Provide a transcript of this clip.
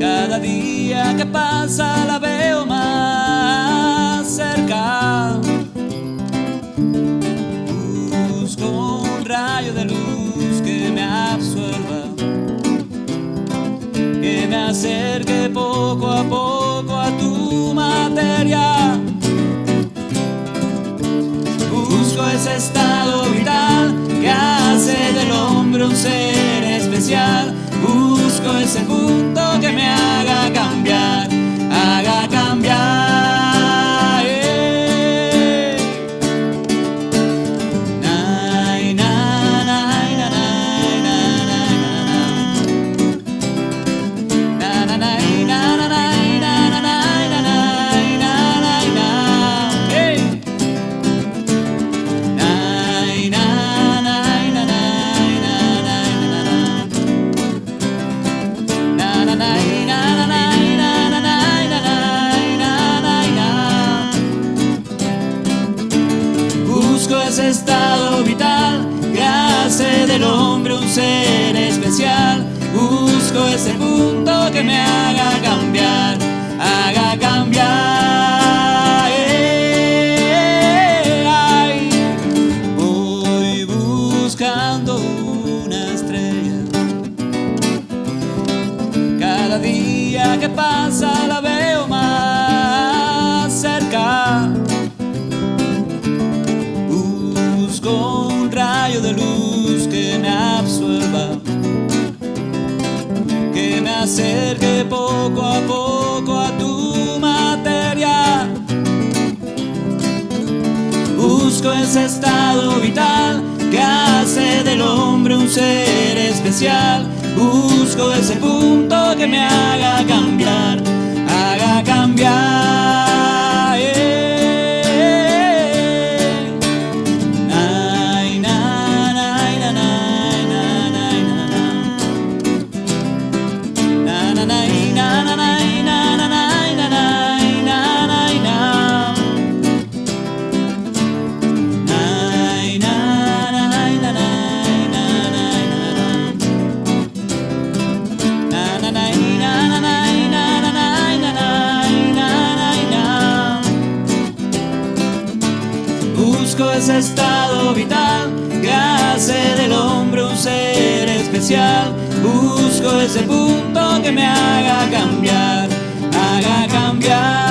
Cada día que pasa la veo más cerca. De luz que me absorba, que me acerque poco a poco a tu materia. Busco ese estado vital que hace del hombre un ser especial. Busco ese punto Estado vital hace del hombre un ser especial. Busco ese punto que me haga cambiar, haga cambiar. eh, ay. Voy buscando una estrella. Cada día que pasa la veo acerque poco a poco a tu materia. Busco ese estado vital que hace del hombre un ser especial. Busco ese punto que me haga cambiar, haga cambiar. Busco ese estado vital que hace del hombre un ser especial. Busco ese punto que me haga cambiar, haga cambiar.